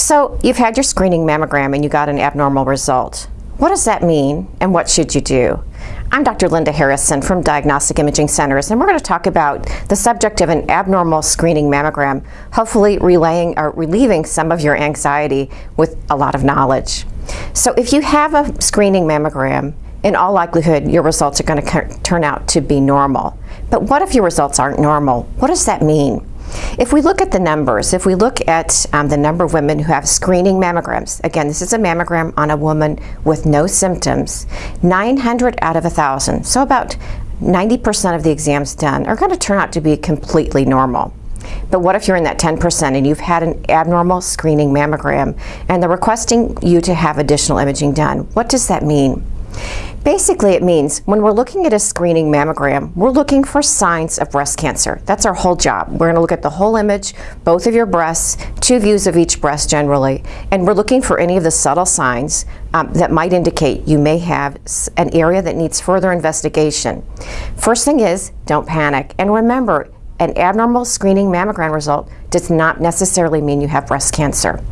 So you've had your screening mammogram and you got an abnormal result. What does that mean and what should you do? I'm Dr. Linda Harrison from Diagnostic Imaging Centers and we're going to talk about the subject of an abnormal screening mammogram, hopefully relaying or relieving some of your anxiety with a lot of knowledge. So if you have a screening mammogram, in all likelihood your results are going to turn out to be normal. But what if your results aren't normal? What does that mean? If we look at the numbers, if we look at um, the number of women who have screening mammograms, again, this is a mammogram on a woman with no symptoms, 900 out of 1,000, so about 90% of the exams done are going to turn out to be completely normal. But what if you're in that 10% and you've had an abnormal screening mammogram and they're requesting you to have additional imaging done? What does that mean? Basically, it means when we're looking at a screening mammogram, we're looking for signs of breast cancer. That's our whole job. We're going to look at the whole image, both of your breasts, two views of each breast generally, and we're looking for any of the subtle signs um, that might indicate you may have an area that needs further investigation. First thing is, don't panic. And remember, an abnormal screening mammogram result does not necessarily mean you have breast cancer.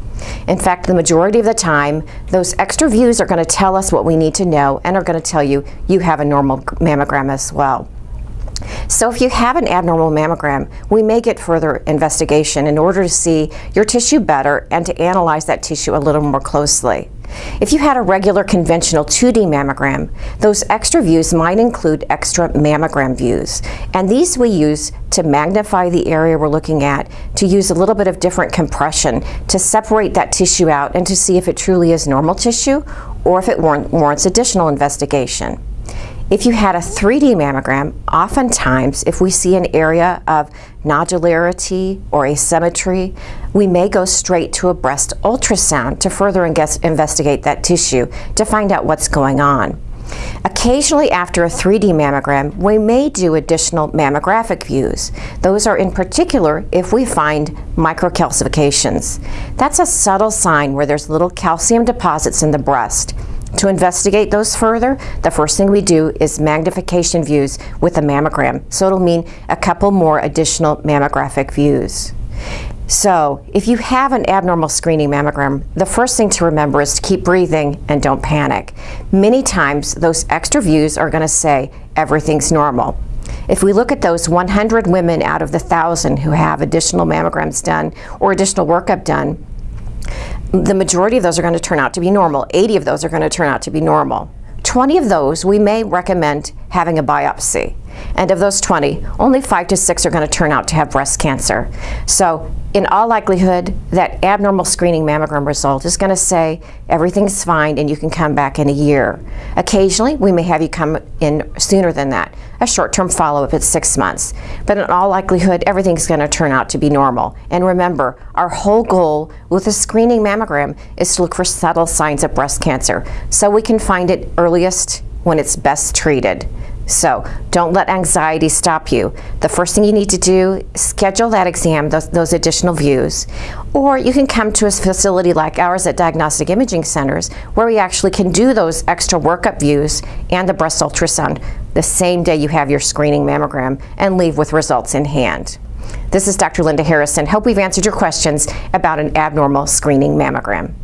In fact, the majority of the time, those extra views are going to tell us what we need to know and are going to tell you you have a normal mammogram as well. So if you have an abnormal mammogram, we may get further investigation in order to see your tissue better and to analyze that tissue a little more closely. If you had a regular conventional 2D mammogram, those extra views might include extra mammogram views. And these we use to magnify the area we're looking at, to use a little bit of different compression to separate that tissue out and to see if it truly is normal tissue or if it warrants additional investigation. If you had a 3D mammogram, oftentimes if we see an area of nodularity or asymmetry, we may go straight to a breast ultrasound to further investigate that tissue to find out what's going on. Occasionally after a 3D mammogram, we may do additional mammographic views. Those are in particular if we find microcalcifications. That's a subtle sign where there's little calcium deposits in the breast. To investigate those further, the first thing we do is magnification views with a mammogram. So it'll mean a couple more additional mammographic views. So if you have an abnormal screening mammogram, the first thing to remember is to keep breathing and don't panic. Many times those extra views are going to say everything's normal. If we look at those 100 women out of the 1,000 who have additional mammograms done or additional workup done, the majority of those are going to turn out to be normal. 80 of those are going to turn out to be normal. 20 of those, we may recommend having a biopsy. And of those 20, only 5 to 6 are going to turn out to have breast cancer. So in all likelihood, that abnormal screening mammogram result is going to say everything's fine and you can come back in a year. Occasionally, we may have you come in sooner than that, a short-term follow-up at six months. But in all likelihood, everything's going to turn out to be normal. And remember, our whole goal with a screening mammogram is to look for subtle signs of breast cancer so we can find it earliest when it's best treated. So don't let anxiety stop you. The first thing you need to do, schedule that exam, those, those additional views, or you can come to a facility like ours at Diagnostic Imaging Centers where we actually can do those extra workup views and the breast ultrasound the same day you have your screening mammogram and leave with results in hand. This is Dr. Linda Harrison. Hope we've answered your questions about an abnormal screening mammogram.